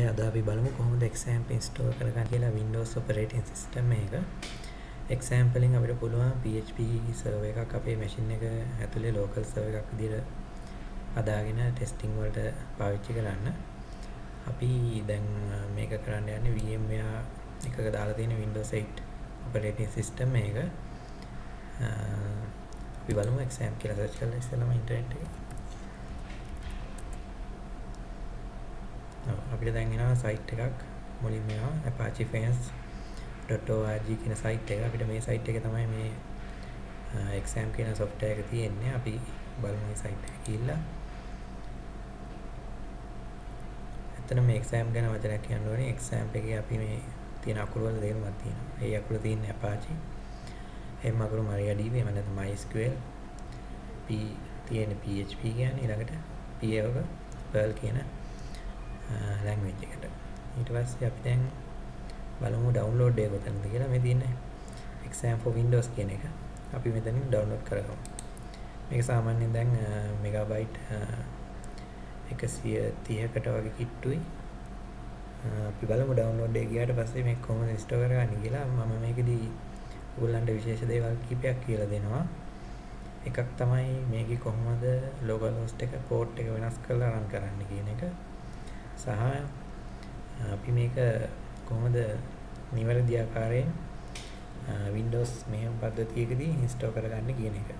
හොඳයි අද අපි බලමු කොහොමද XAMPP install කරගන්න කියලා Windows operating system එක. XAMPP වලින් අපිට පුළුවන් PHP server එකක් අපේ machine එක ඇතුලේ local server එකක් විදිහට හදාගෙන testing වලට පාවිච්චි කරන්න. අපි දැන් මේක කරන්න යන්නේ VMware එකක දාලා තියෙන Windows 8 operating system එක. අපි බලමු XAMPP කියලා search කරලා ඉස්සෙල්ලාම ඉන්ටර්නෙට් එකේ අපිට දැන් එනවා සයිට් එකක් මුලින්ම එනවා apache-fans.org කියන සයිට් එක. අපිට මේ සයිට් එකේ තමයි මේ exam කියන software එක තියෙන්නේ. අපි බලමු මේ සයිට් එක ගිහිල්ලා. එතන මේ exam ගැන වචනයක් කියන්න ඕනේ. exam එකේ අපි මේ තියෙන අකුරු වල තේරුමක් තියෙනවා. ඒ අකුරු තියෙන්නේ apache. M අකුරු MariaDB එහෙම නැත්නම් MySQL. P තියෙන PHP කියන්නේ ඊළඟට P එක Perl කියන ලැන්ග්වේජ් එකට. ඊට පස්සේ අපි දැන් බලමු ඩවුන්ලෝඩ් එක කොතනද කියලා. මේ තියෙන්නේ exam for windows කියන එක. අපි මෙතනින් ඩවුන්ලෝඩ් කරගමු. මේක සාමාන්‍යයෙන් දැන් මෙගාබයිට් 130කට වගේ කිට්ටුයි. අපි බලමු ඩවුන්ලෝඩ් එක ගියාට පස්සේ මේක කොහොමද ඉන්ස්ටෝල් කරගන්නේ කියලා. මම මේකෙදී ඕගොල්ලන්ට විශේෂ දේවල් කිහිපයක් කියලා දෙනවා. එකක් තමයි මේකේ කොහොමද local host එක port එක වෙනස් කරලා run කරන්න කියන එක. සහ අපි මේක කොහොමද නිවැරදි ආකාරයෙන් Windows මෙහෙම පද්ධතියකදී install කරගන්න කියන එක.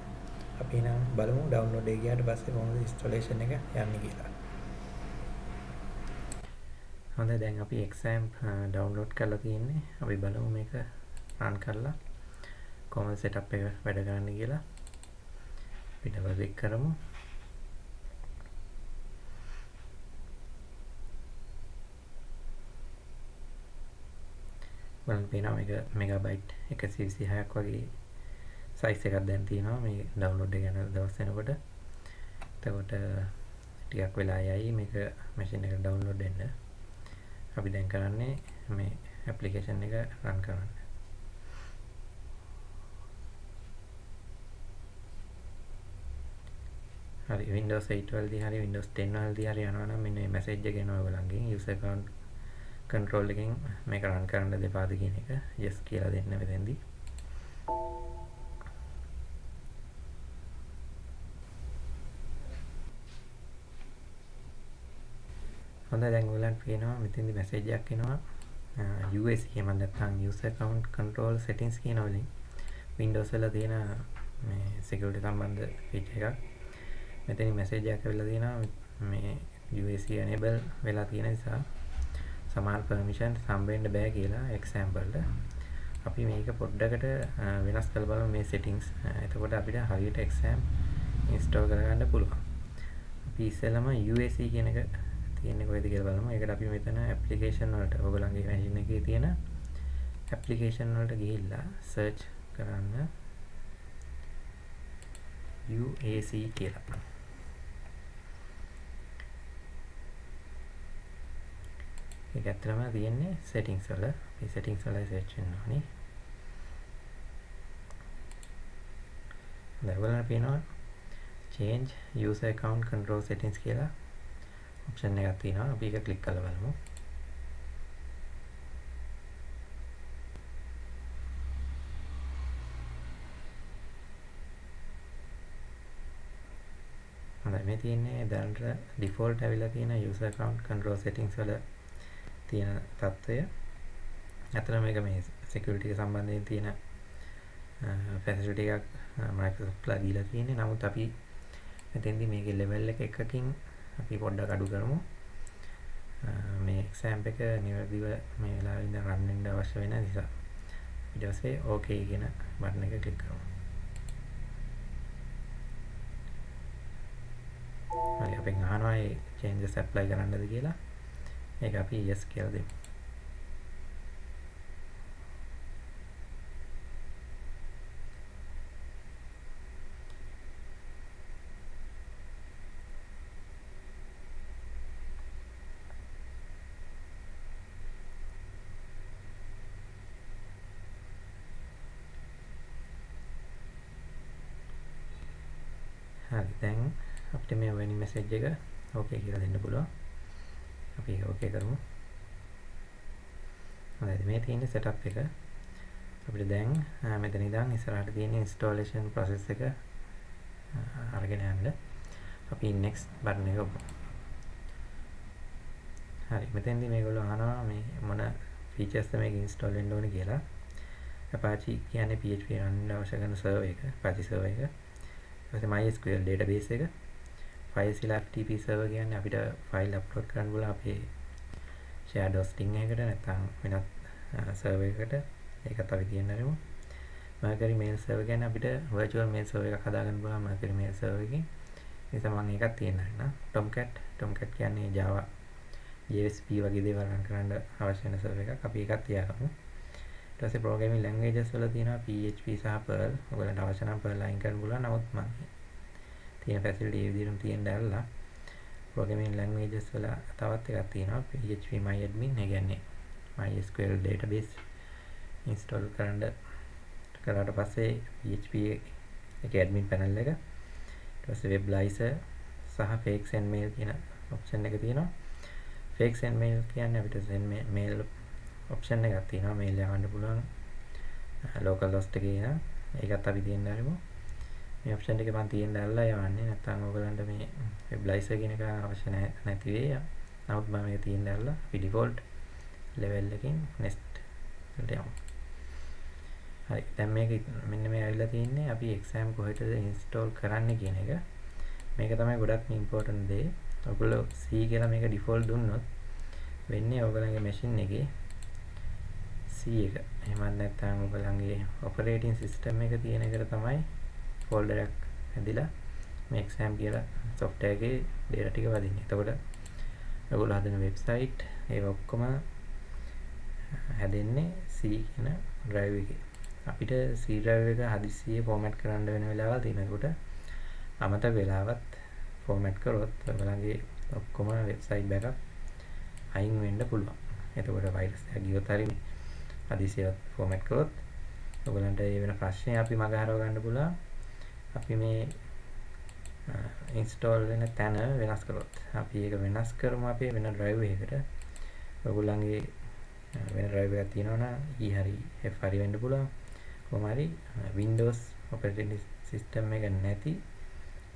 අපි නම් බලමු download එක ගියාට පස්සේ කොහොමද installation එක යන්නේ කියලා. හොඳයි දැන් අපි XAMPP download කරලා තියෙන්නේ. අපි බලමු මේක run කරලා කොහොමද setup එක වැඩ කරන්නේ කියලා. අපි double click කරමු. බලන්න පේනවා මේක මෙගාබයිට් 126ක් වගේ සයිස් එකක් දැන් තියෙනවා මේ ඩවුන්ලෝඩ් එක යන දවස් වෙනකොට. එතකොට ටිකක් වෙලා යයි මේක මැෂින් එකට ඩවුන්ලෝඩ් වෙන්න. අපි දැන් කරන්නේ මේ ඇප්ලිකේෂන් එක රන් කරන්න. හරි Windows 8 වලදී හරි Windows 10 වලදී හරි යනවා නම් මෙන්න මේ මැසේජ් එක එනවා ඔයගොල්ලන්ගෙන් user account control එකෙන් මේක run කරන්න දෙපාද කියන එක yes කියලා දෙන්න මෙතෙන්දී. හොඳයි දැන් ඔයගලන්ට පේනවා මෙතෙන්දී මැසේජ් එකක් එනවා. US එහෙම නැත්නම් user account control settings කියන වලින් Windows වල තියෙන මේ security සම්බන්ධ feature එකක්. මෙතනින් මැසේජ් එකක් ඇවිල්ලා තියෙනවා. මේ UAC enable වෙලා තියෙන නිසා. සමහර permission සම්බෙන්න බෑ කියලා example අපි මේක පොඩ්ඩකට වෙනස් කරලා බලමු මේ settings. එතකොට අපිට හරියට exam install කරගන්න පුළුවන්. අපි ඉස්සෙල්ලාම UAC කියන එක තියෙන්නේ කොහෙද කියලා බලමු. ඒකට අපි මෙතන application වලට ඔයගොල්ලන්ගේ machine එකේ තියෙන application වලට ගිහිල්ලා search කරන්න UAC කියලා. ඒක ඇත්තටම තියෙන්නේ settings වල. මේ settings වල search වෙන්න ඕනේ. දැන් ඔයාලට පේනවා change user account control settings කියලා option එකක් තියෙනවා. අපි ඒක click කරලා බලමු. හොඳයි මේ තියෙන්නේ දැනට default ඇවිල්ලා තියෙන user account control settings වල තියෙන තත්ත්වය ඇතන මේක මේ සෙකුලටික සම්බන්ධයෙන් තියෙන පැසිට එකක් මයිකසොප්ලා දීලා තියන්නේ. නමුත් අපි මෙතැදි මේක ලෙවල්ල එකකින් අපි පොඩ්ඩ කඩු කරමු. මේ එක්සෑම් එක නිවැදිව මේ වෙලාවින්න රන්නෙන්ඩ අවශ්‍ය වෙන නිසා. ඉඩසේ ඕකේ ගෙන බටන එක කලික් කරමු. හරි අපෙන් ආනවායි චේන්ජ සැප්ලයි කරන්නද කියලා? ඒක අපි yes කියලා දෙමු. හරි දැන් අපිට මේ වෙනි මැසේජ් එක ඕකේ කියලා දෙන්න පුළුවන්. අපි ඕකේ කරමු. හොඳයි මේ තියෙන්නේ setup එක. අපිට දැන් මෙතන ඉඳන් ඉස්සරහට තියෙන installation process එක අරගෙන යන්න. අපි next button එක ඔබමු හරි මෙතෙන්දී මේගොල්ලෝ අහනවා මේ මොන features මේක install වෙන්න ඕනේ කියලා. Apache කියන්නේ PHP රන් අවශ්‍ය කරන server එක Apache server එක. ඊට පස්සේ MySQL database එක. FileZilla FTP server කියන්නේ අපිට ෆයිල් අප්ලෝඩ් කරන්න පුළුවන් අපේ shared hosting එකකට නැත්නම් වෙනත් server එකකට. ඒකත් අපි තියන්න ආරමු. Mercury mail server කියන්නේ අපිට virtual mail server එකක් හදාගන්න පුළුවන් Mercury mail server එකකින්. නිසා මම ඒකත් තියන්න ආරනා Tomcat. Tomcat කියන්නේ Java JSP වගේ දේවල් රන් කරන්න අවශ්‍ය වෙන server එකක්. අපි ඒකත් තියාගමු. ඊට පස්සේ programming languages වල තියෙනවා PHP සහ Perl. ඔයගලන්ට අවශ්‍ය නම් Perl අයින් කරන්න පුළුවන්. නමුත් මම තියෙන ෆැසිලිටි ඒ විදිහටම තියෙන්න ඇරලා programming languages වල තවත් එකක් තියෙනවා. PHP myadmin. ඒ කියන්නේ MySQL database install කරන්න කරාට පස්සේ PHP එකේ admin panel එක. ඊට පස්සේ web laser සහ fake send mail කියන option එක තියෙනවා. fake send mail කියන්නේ අපිට send mail option එකක් තියෙනවා. mail යවන්න පුළුවන් local host එකේ ඉඳන් ඒකත් අපි තියන්න හරිමු මේ ඔප්ෂන් එක මම තියෙන්න ඇරලා යවන්නේ නැත්නම් ඔයගලන්ට මේ වෙබ්ලයිසර් කියන එක අවශ්‍ය නැති වෙයි. නමුත් මම මේක තියෙන්න ඇරලා අපි ඩිෆෝල්ට් ලෙවල් එකකින් next එකට යමු. හරි දැන් මේක මෙන්න මේ ඇවිල්ලා තියෙන්නේ අපි exam කොහෙටද install කරන්න කියන එක. මේක තමයි ගොඩක් ඉම්පෝටන්ට් දේ. ඔයගොල්ලෝ C කියලා මේක ඩිෆෝල්ට් දුන්නොත් වෙන්නේ ඔයගලගේ machine එකේ C එක. එහෙමත් නැත්නම් ඔයගලගේ operating system එක තියෙන එකට තමයි ෆෝල්ඩර් එකක් හැදිලා මේ exam කියලා software එකේ data ටික වදින්නේ. එතකොට ඔයගොල්ලෝ හදන වෙබ්සයිට් ඒව ඔක්කොම හැදෙන්නේ C කියන drive එකේ. අපිට C drive එක හදිස්සියේ format කරන්න වෙන වෙලාවල් තියෙනකොට අමතක වෙලාවත් format කරොත් ඔයගලගේ ඔක්කොම වෙබ්සයිට් backup අයින් වෙන්න පුළුවන්. එතකොට virus එක ගියොත් හරි හදිසියවත් format කරොත් ඔයගලන්ට ඒ වෙන ප්‍රශ්නේ අපි මගහරව ගන්න පුළුවන්. අපි මේ ඉන්ස්ටෝල් වෙන තැන වෙනස් කරොත් අපි ඒක වෙනස් කරමු අපේ වෙන ඩ්‍රයිව් එකකට ඔයගොල්ලන්ගේ වෙන ඩ්‍රයිව් එකක් තියෙනවනම් E හරි F හරි වෙන්න පුළුවන් කොහොම හරි Windows operating system එක නැති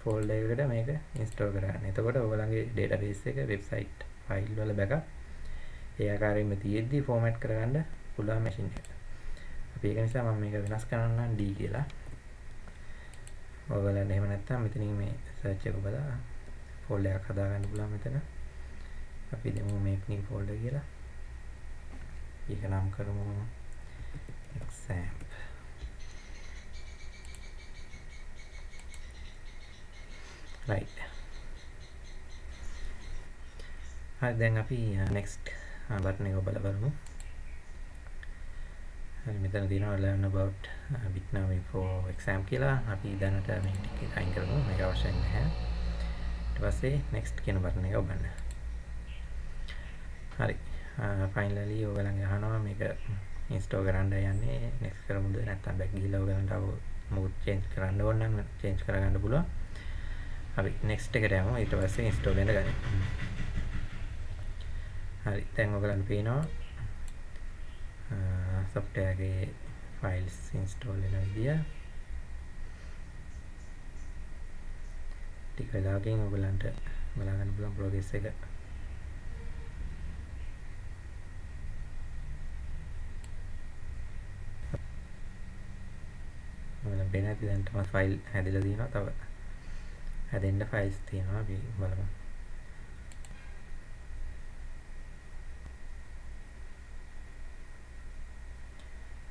ෆෝල්ඩර් එකකට මේක ඉන්ස්ටෝල් කරගන්න. එතකොට ඔයගොල්ලන්ගේ database එක වෙබ්සයිට් ෆයිල් වල බෑකප් ඒ ආකාරයෙන්ම තියෙද්දි ෆෝමැට් කරගන්න පුළුවන් මැෂින් එක. අපි ඒක නිසා මම මේක වෙනස් කරන්නම් D කියලා. ඔයගලන්ට එහෙම නැත්නම් මෙතනින් මේ සර්ච් එක බලලා ෆෝල්ඩර් එකක් හදාගන්න පුළුවන් මෙතන. අපි දෙමු make new folder කියලා. ඒක නම් කරමු exam. right. හරි දැන් අපි uh, next uh, බටන් එක ඔබලා බලමු. හරි මෙතන තියෙනවා learn about uh, bitnami for exam කියලා. අපි දැනට මේ ටික අයින් කරමු. මේක අවශ්‍ය නැහැ. ඊට පස්සේ next කියන බටන් එක ඔබන්න. හරි. ෆයිනලි uh, ඔයගලන්ගේ අහනවා මේක ඉන්ස්ටෝල් කරන්න යන්නේ. next කරමුද? නැත්නම් back ගිහිල්ලා ඔයගලන්ට අව මොකද change කරන්න ඕන නම් change කරගන්න පුළුවන්. හරි. next එකට යමු. ඊට පස්සේ install වෙන්න ගන්න හරි. දැන් ඔයගලන්ට පේනවා softwareගේ files install වෙන විදිය ටික වෙලාවකින් ඔයගලන්ට බලා ගන්න පුළුවන් progress එක. ඔයාලා වෙන ඇති දැන් තමයි ෆයිල් හැදලා තියෙනවා තව හැදෙන්න ෆයිල්ස් තියෙනවා අපි බලමු.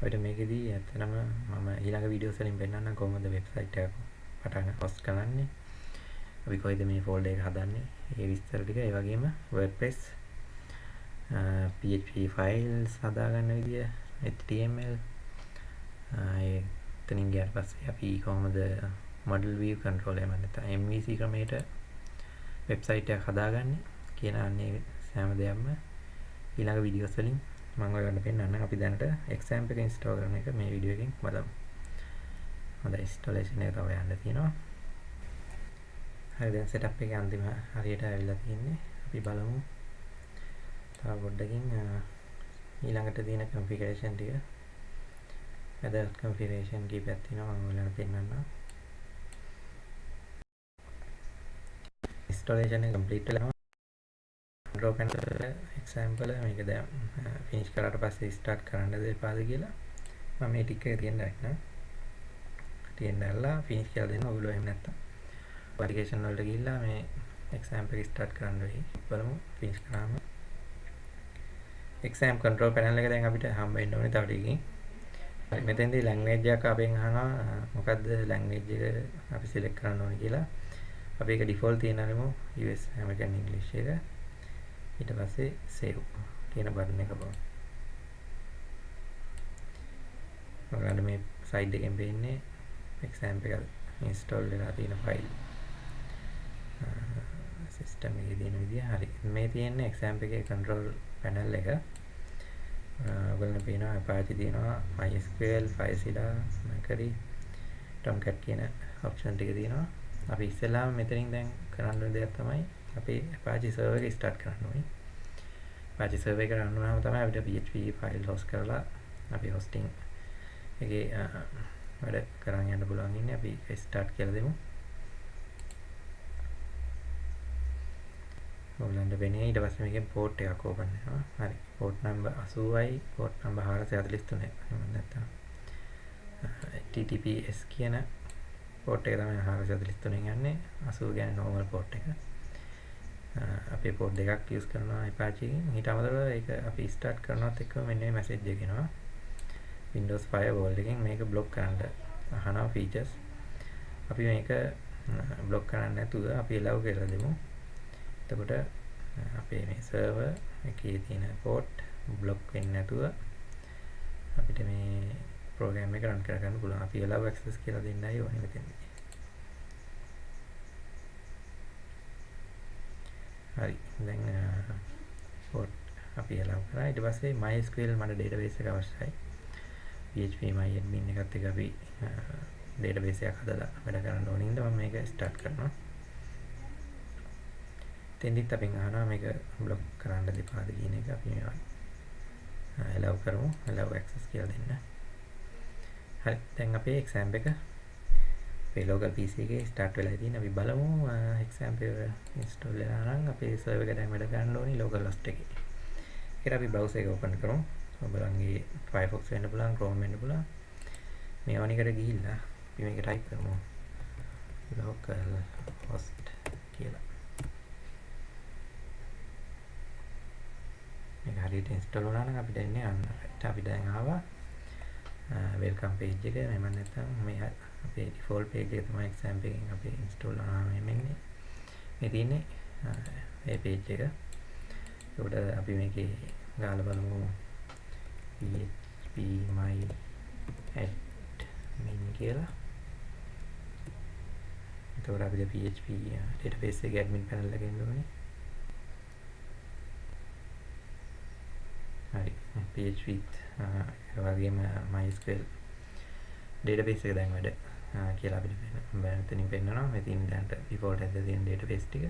ඔයිට මේකෙදී ඇත්තටම මම ඊළඟ වීඩියෝස් වලින් පෙන්නන්නම් කොහොමද වෙබ්සයිට් එක පටන් හොස්ට් කරන්නේ? අපි කොයිද මේ ෆෝල්ඩර් එක හදන්නේ? ඒ විස්තර ටික ඒ වගේම WordPress PHP files හදාගන්න විදිය HTML ඒ එතනින් ගියාට පස්සේ අපි කොහොමද model view control එහෙම නැත්නම් MVC ක්‍රමයට වෙබ්සයිට් එකක් හදාගන්නේ? කියන අන්නේ සෑම දෙයක්ම ඊළඟ වීඩියෝස් වලින් මම ඔයගලන්ට පෙන්නන්න අපි දැනට එක්සැම්ප් එක ඉන්ස්ටෝල් කරන එක මේ වීඩියෝ එකෙන් බලමු. හොඳයි ඉන්ස්ටෝලේෂන් එක තව යන්න තියෙනවා. හරි දැන් සෙටප් එකේ අන්තිම හරියට ඇවිල්ලා තියෙන්නේ. අපි බලමු. තව පොඩ්ඩකින් ඊළඟට තියෙන configuration ටික වැදගත් configuration කීපයක් තියෙනවා මම ඔයාලට පෙන්නන්නම් installation එක complete වෙලා control panel example මේක දැන් finish කරාට පස්සේ start කරන්නද එපාද කියලා මම මේ ටික තියන්න ගන්න තියන්න ඇල්ලා finish කියලා දෙන්න ඔයගොල්ලෝ එහෙම නැත්තම් application වලට ගිහිල්ලා මේ exam එක start කරන්න වෙයි බලමු finish කරාම exam control panel එක දැන් අපිට හම්බ වෙන්න ඕනේ තව ටිකකින්. හරි මෙතෙන්දී language එකක් අපෙන් අහනවා මොකද්ද language එක අපි select කරන්න ඕනේ කියලා. අපි ඒක default තියනරමු US American English එක. ඊට පස්සේ save කියන බටන් එක බලමු. ඔයාලට මේ side එකෙන් පේන්නේ exam එක install වෙලා තියෙන file. සිස්ටම් එකේ තියෙන විදිය හරි මේ තියෙන්නේ exam එකේ control panel එක ඔයගොල්ලන්ට පේනවා Apache තියෙනවා MySQL FileZilla Mercury Tomcat කියන option ටික තියෙනවා අපි ඉස්සෙල්ලාම මෙතනින් දැන් කරන්න ඕන දෙයක් තමයි අපි Apache server එක start කරන්න ඕනේ Apache server එක run වුණාම තමයි අපිට PHP file host කරලා අපි hosting එකේ වැඩ කරන් යන්න පුළුවන් ඉන්නේ අපි start කියලා දෙමු ඔයගලන්ට වෙන්නේ ඊට පස්සේ මේකෙන් පෝට් එකක් ඕපන් වෙනවා. හරි. පෝට් නම්බර් 80යි පෝට් නම්බර් 443. එහෙම නැත්නම් TTPS කියන පෝට් එක තමයි 443 යන්නේ. 80 කියන්නේ normal පෝට් එක. අපි පෝට් දෙකක් යූස් කරනවා Apache එකෙන්. ඊට අමතරව ඒක අපි start කරනවත් එක්කම මෙන්න මේ මැසේජ් එක එනවා. Windows Firewall එකෙන් මේක block කරන්න අහනවා features. අපි මේක block කරන්න නැතුව අපි allow කරලා දෙමු. එතකොට අපේ මේ සර්වර් එකේ තියෙන පෝට් බ්ලොක් වෙන්නේ නැතුව අපිට මේ ප්‍රෝග්‍රෑම් එක රන් කරගන්න පුළුවන්. අපි allow access කියලා දෙන්නයි ඕනේ මෙතනදී. හරි. දැන් පෝට් අපි allow කරා. ඊට පස්සේ MySQL මට database එක අවශ්‍යයි. PHP myadmin එකත් එක්ක අපි database එකක් හදලා වැඩ කරන්න ඕනින්ද මම මේක start කරනවා. තෙන්දිත් අපෙන් අහනවා මේක බ්ලොක් කරන්න දෙපාද කියන එක අපි මේවා allow කරමු allow access කියලා දෙන්න. හරි දැන් අපේ exam එක අපේ local PC එකේ start වෙලා තියෙන අපි බලමු exam එක install වෙලා නම් අපේ server එක දැන් වැඩ ගන්න ඕනි local host එකේ. ඒකට අපි browser එක open කරමු. ඔයගොල්ලන්ගේ Firefox වෙන්න පුළුවන් Chrome වෙන්න පුළුවන්. මේ වනිකට ගිහිල්ලා අපි මේක type කරමු. local host කියලා. මේක හරියට ඉන්ස්ටෝල් වුණා නම් අපිට එන්නේ අන්න රයිට් අපි දැන් ආවා වෙල්කම් පේජ් එක එහෙම නැත්නම් මේ අපේ ඩිෆෝල්ට් පේජ් එක තමයි එක්සෑම් එකෙන් අපි ඉන්ස්ටෝල් වුණාම එන්නේ මේ තියෙන්නේ මේ පේජ් එක. ඒකට අපි මේකේ ගාලා බලමු. Php my admin කියලා. එතකොට අපිට php database එකේ admin panel එක එන්න ඕනේ. හරි. PHP වගේම MySQL database එක දැන් වැඩ. කියලා අපිට මෙතනින් පෙන්නනවා. මෙතින් දැන්ට default එකේ තියෙන database ටික.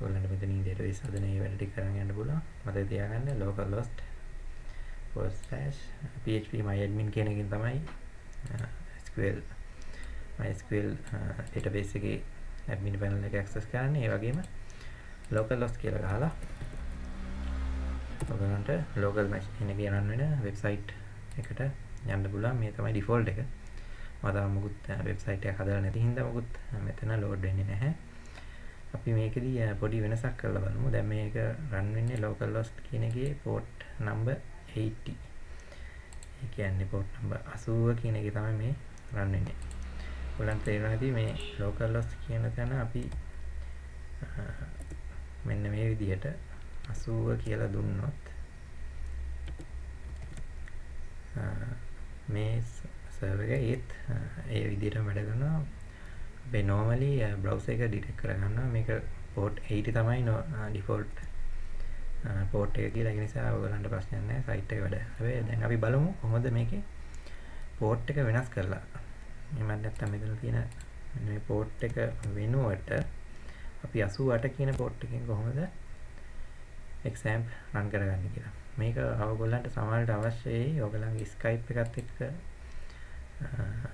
ඔයගොල්ලන්ට මෙතනින් database හදන ඒ වැඩ ටික කරන් යන්න පුළුවන්. මතක තියාගන්න localhost php myadmin කියන එකෙන් තමයි SQL MySQL database එකේ admin panel එක access කරන්නේ. ඒ වගේම localhost කියලා ගහලා ඔයගලන්ට ලෝකල් මැෂින් එකේ රන් වෙන වෙබ්සයිට් එකට යන්න පුළුවන්. මේ තමයි ඩිෆෝල්ට් එක. මම තාම මුකුත් වෙබ්සයිට් එකක් හදලා නැති හින්දා මුකුත් මෙතන ලෝඩ් වෙන්නේ නැහැ. අපි මේකෙදී පොඩි වෙනසක් කරලා බලමු. දැන් මේක රන් වෙන්නේ localhost කියන එකේ port number 80 ඒ කියන්නේ port number 80 කියන එකේ තමයි මේ රන් වෙන්නේ. ඔයගලන්ට තේරෙනවා ඇති මේ localhost කියන තැන අපි මෙන්න මේ විදිහට 80 කියලා දුන්නොත් මේ සර්වර් එක ඒත් ඒ විදිහටම වැඩ කරනවා අපේ normally browser එක detect කරගන්නවා මේක port 80 තමයි default port එක කියලා ඒ නිසා ඔයගලන්ට ප්‍රශ්නයක් නැහැ site එක වැඩ. හැබැයි දැන් අපි බලමු කොහොමද මේකේ port එක වෙනස් කරලා. එහෙම නැත්නම් මෙතන තියෙන මේ port එක වෙනුවට අපි 88 කියන port එකෙන් කොහොමද exam run කරගන්න කියලා. මේක ඔයගොල්ලන්ට සමහරවිට අවශ්‍යයි ඔයගොල්ලන්ගේ Skype එකත් එක්ක Uh,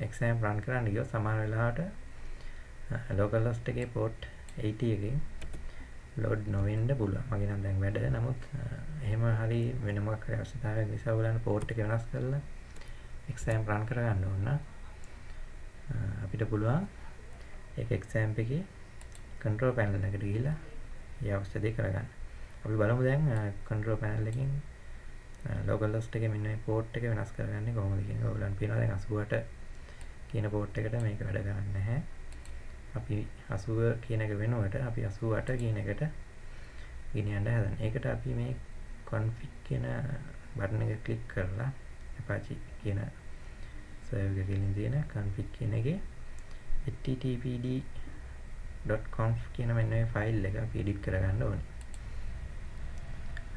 exam run කරන්න ගියොත් සමහර වෙලාවට uh, localhost එකේ port 80 එකෙන් load නොවෙන්න පුළුවන්. මගේ නම් දැන් වැඩ. නමුත් uh, එහෙම හරි වෙන මොකක් හරි අවශ්‍යතාවයක් නිසා ඔයගොල්ලන් port එක වෙනස් කරලා exam run කරගන්න ඕන. අපිට පුළුවන් ඒක exam එකේ control panel එකට ගිහිල්ලා ඒ අවශ්‍ය දේ කරගන්න. අපි බලමු දැන් control panel එකකින් local host එකේ මෙන්න මේ port එක වෙනස් කරගන්නේ කොහොමද කියන එක ඔයගොල්ලන් පේනවා දැන් 88 කියන port එකට මේක වැඩ කරන්නේ නැහැ. අපි 80 කියන එක වෙනුවට අපි 88 කියන එකට ගෙනියන්න හදන. ඒකට අපි මේ config කියන බටන් එක ක්ලික් කරලා Apache කියන සර්වර් එකකින් තියෙන config කියන එකේ httpd.conf කියන මෙන්න මේ ෆයිල් එක අපි edit කරගන්න ඕනේ.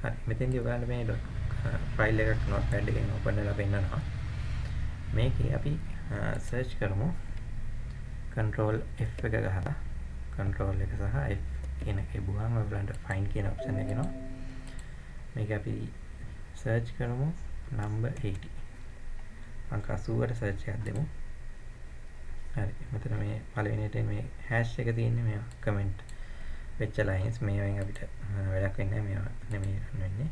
හරි මෙතෙන්දී ඔයාලට මේ ෆයිල් එකක් notepad එකෙන් open කරලා පෙන්නනවා. මේකේ අපි search කරමු control F එක ගහලා control එක සහ F කියන එක බුවාම ඔයගලන්ට find කියන option එක එනවා. මේක අපි search කරමු number 80. අංක 80ට search එකක් දෙමු. හරි මෙතන මේ පළවෙනියට මේ hash එක තියෙන්නේ මේ comment වෙච්ච lines මේවෙන් අපිට වැඩක් වෙන්නේ නැහැ මේවා නෙමෙයි වෙන්නේ.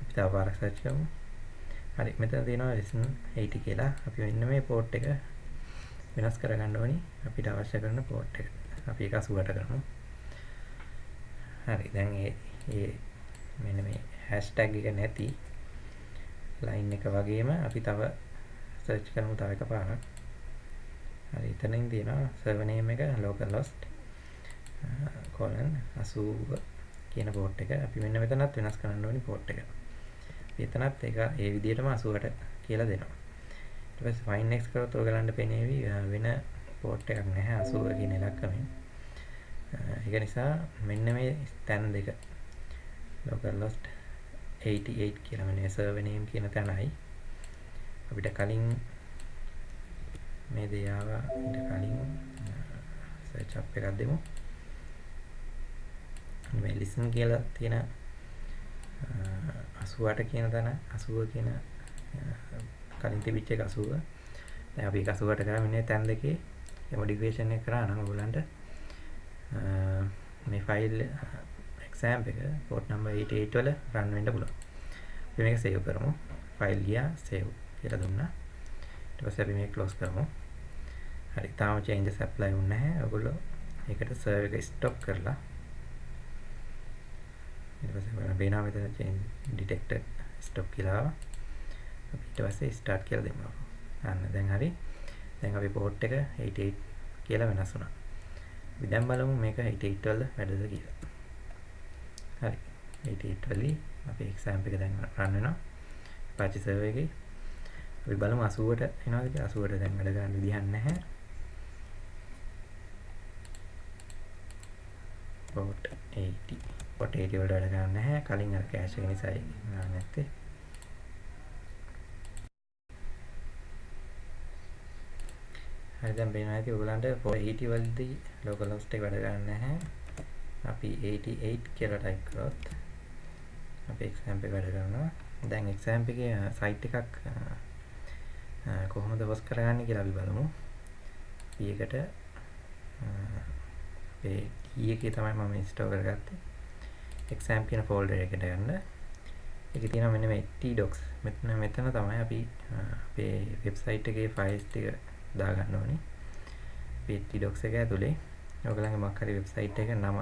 අපි තව පාරක් search කරමු. හරි මෙතන තියෙනවා listen 80 කියලා. අපි මෙන්න මේ port එක වෙනස් කරගන්න ඕනි අපිට අවශ්‍ය කරන port එක. අපි ඒක 80ට කරමු. හරි දැන් ඒ ඒ මෙන්න මේ hashtag එක නැති line එක වගේම අපි තව search කරමු තව එක පාරක්. හරි එතනින් තියෙනවා server name එක localhost colon 80 කියන port එක. අපි මෙන්න මෙතනත් වෙනස් කරන්න ඕනි port එක. එතනත් ඒක ඒ විදිහටම 80ට කියලා දෙනවා. ඊට පස්සේ find next කරොත් ඔයගලන්ට පෙනේවි. වෙන port එකක් නැහැ 80 කියන ඉලක්කමෙන්. ඒක නිසා මෙන්න මේ තැන් දෙක. localhost 88 කියලා මෙන්න server name කියන තැනයි. අපිට කලින් මේ දේ ආවා. ඊට කලින් search up එකක් දෙමු. මේ listen කියලා තියෙන 88 කියන තැන 80 කියන කලින් තිබිච්ච එක 80. දැන් අපි ඒක 80ට කරා මෙන්න තැන් දෙකේ මොඩිෆිකේෂන් එක කරා නම් ඔයගලන්ට මේ ෆයිල් exam එක port number 88 වල run වෙන්න පුළුවන්. අපි මේක save කරමු. ෆයිල් ගියා save කියලා දුන්නා. ඊට පස්සේ අපි මේක close කරමු. හරි තාම changes apply වුනේ නැහැ. ඔයගොල්ලෝ ඒකට server එක stop කරලා ඊට පස්සේ බලන්න බේනා මෙතන change detected stop කියලා ආවා. ඊට පස්සේ start කියලා දෙමු. අන්න දැන් හරි. දැන් අපි port එක 88 කියලා වෙනස් වුණා. අපි දැන් බලමු මේක 88 වල වැඩද කියලා. හරි. 88 වලදී අපි exam එක දැන් run වෙනවා. Apache server එකේ. අපි බලමු 80ට එනවාද කියලා. 80ට දැන් වැඩ ගන්න විදිහක් නැහැ. port 80 port 80 වලට වැඩ ගන්න නැහැ. කලින් අර cache එක නිසායි නැත්තේ. හරි දැන් පේනවා ඇති ඔයගලන්ට 480 වලදී local host එක වැඩ ගන්න නැහැ. අපි 88 කියලා type කරොත් අපි example එක වැඩ කරනවා. දැන් example එකේ site එකක් කොහොමද host කරගන්නේ කියලා අපි බලමු. අපි එකට අපේ T e එකේ තමයි මම install කරගත්තේ. Exam කියන folder එකට ගන්න. ඒකේ තියෙනවා මෙන්න මේ tdocs. මෙතන මෙතන තමයි අපි අපේ website එකේ files ටික දාගන්න ඕනේ. PHP docs එක ඇතුලේ ඔයගලගේ මොකක් හරි වෙබ්සයිට් එක නම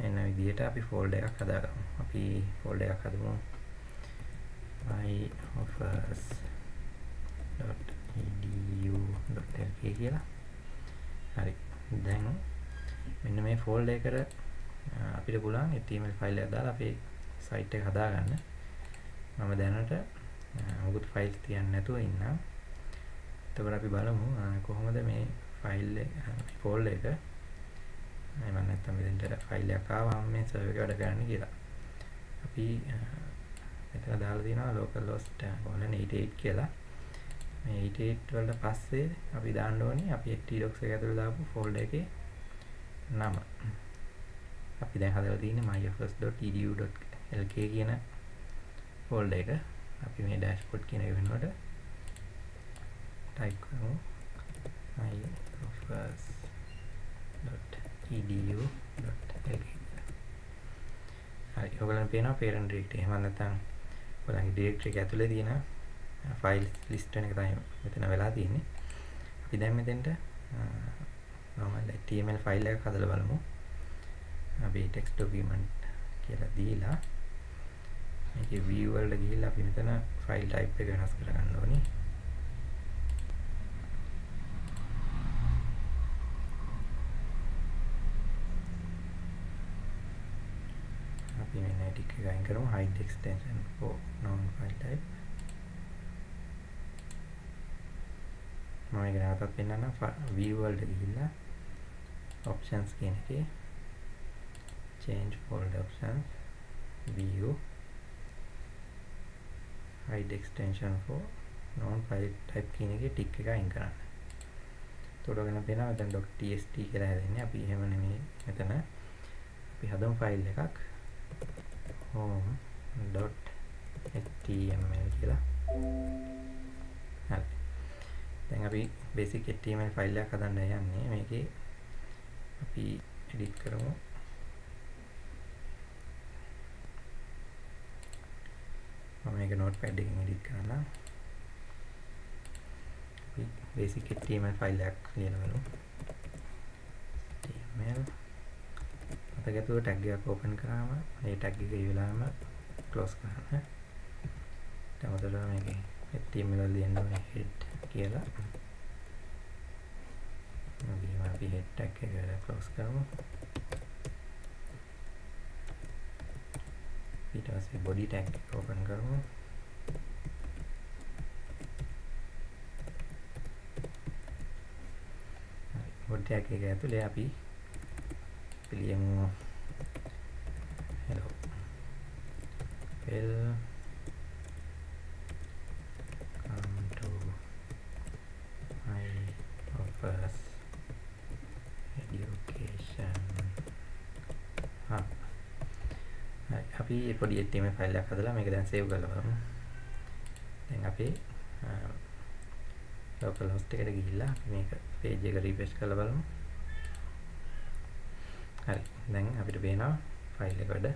එන විදිහට අපි ෆෝල්ඩර් එකක් හදාගමු. අපි ෆෝල්ඩර් එකක් හදමු. myoffers.edu.lk කියලා. හරි. දැන් මෙන්න මේ ෆෝල්ඩර් එකට අපිට පුළුවන් HTML ෆයිල් එකක් දාලා අපේ සයිට් එක හදාගන්න. මම දැනට මොකුත් ෆයිල්ස් තියන්නේ නැතුව ඉන්නම්. එතකොට අපි බලමු කොහොමද මේ ෆයිල් එක ෆෝල්ඩර් එක එහෙම නැත්නම් මෙතෙන්ට ෆයිල් එකක් ආවම මේ සර්වර් එක වැඩ කරන්නේ කියලා. අපි මෙතන දාලා තියෙනවා localhost 88 කියලා. මේ 88 වලට පස්සේ අපි දාන්න ඕනේ අපි htdocs එක ඇතුළේ දාපු ෆෝල්ඩර් එකේ නම. අපි දැන් හදලා තියෙන්නේ myfs.edu.lk lk කියන ෆෝල්ඩර් එක. අපි මේ dashboard කියන එක වෙනකොට type කරමු. myoffice.edu.lk හරි ඔයගලන්ට පේනවා parent directory. එහෙම නැත්නම් ඔයගලගේ directory එක ඇතුලේ තියෙන ෆයිල් ලිස්ට් වෙන එක තමයි මෙතන වෙලා තියෙන්නේ. අපි දැන් මෙතෙන්ට normal html ෆයිල් එකක් හදලා බලමු. අපි text document කියලා දීලා මේකේ view වලට ගිහිල්ලා අපි මෙතන ෆයිල් type එක වෙනස් කරගන්න ඕනේ. අපි මේ ටික එක අයින් කරමු hide extension for non file type. මම ඒක නැවතත් පෙන්නන්නම් view වලට ගිහිල්ලා options කියන එකේ. Change folder options view hide extension for non file type කියන එකේ ටික් එක අයින් කරන්න. එතකොට ඔයගොල්ලෝ පේනවා දැන් .txt කියලා හැදෙන්නේ. අපි එහෙම නෙමෙයි මෙතන අපි හදමු ෆයිල් එකක් home.html කියලා. හරි. දැන් අපි basic html ෆයිල් එකක් හදන්න යන්නේ. මේකේ අපි edit කරමු. මම මේක notepad එකකින් edit කරන්නම්. අපි basic html ෆයිල් එකක් ලියනවලු. html මතකතුව ටැග් එකක් ඕපන් කරාම මේ ටැග් එක ඉවලාම ක්ලෝස් කරන්න. දැන් මොකද මේකේ html වල ලියන්න ඕනේ head කියලා. මම අපි head tag එක ක්ලෝස් කරමු. ඊට පස්සේ body tag එක ඕපන් කරමු. body tag එක ඇතුලේ අපි ලියමු hello welcome to my office education හා අපි පොඩි HTML ෆයිල් එකක් හදලා මේක දැන් සේව් කරලා බලමු. දැන් අපේ local host එකට ගිහිල්ලා මේක page එක refresh කරලා බලමු. හරි. දැන් අපිට පේනවා ෆයිල් එක වැඩ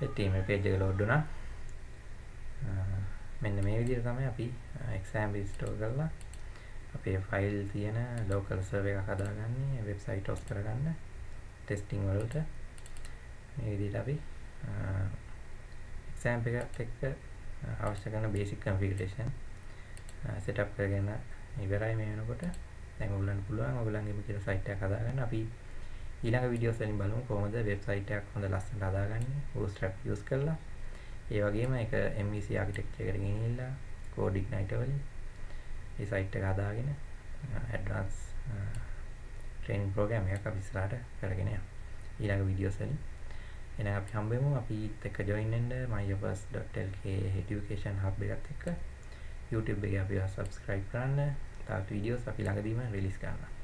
HTML page එක load වුණා. මෙන්න මේ විදිහට තමයි අපි exam restore කරලා අපේ ෆයිල් තියෙන local server එකක් හදාගන්නේ website host කරගන්න testing වලට මේ විදිහට අපි exam එකත් එක්ක අවශ්‍ය කරන basic configuration setup කරගෙන ඉවරයි මේ වෙනකොට. දැන් ඔයගොල්ලන්ට පුළුවන් ඔයගොල්ලන්ගේම කියලා site එකක් හදාගන්න. අපි ඊළඟ වීඩියෝස් වලින් බලමු කොහොමද වෙබ්සයිට් එකක් හොඳ ලස්සනට හදාගන්නේ bootstrap use කරලා. ඒ වගේම ඒක MVC architecture එකට ගෙනිහිල්ලා code igniter වලින් ඒ site එක හදාගෙන advanced training program එකක් අපි ඉස්සරහට කරගෙන යමු. ඊළඟ වීඩියෝස් වලින්. එහෙනම් අපි හම්බෙමු. අපිත් එක්ක join වෙන්න myoffice.lk education hub එකත් එක්ක. YouTube එකේ අපිව subscribe කරන්න. තවත් වීඩියෝස් අපි ළඟදීම රිලීස් කරනවා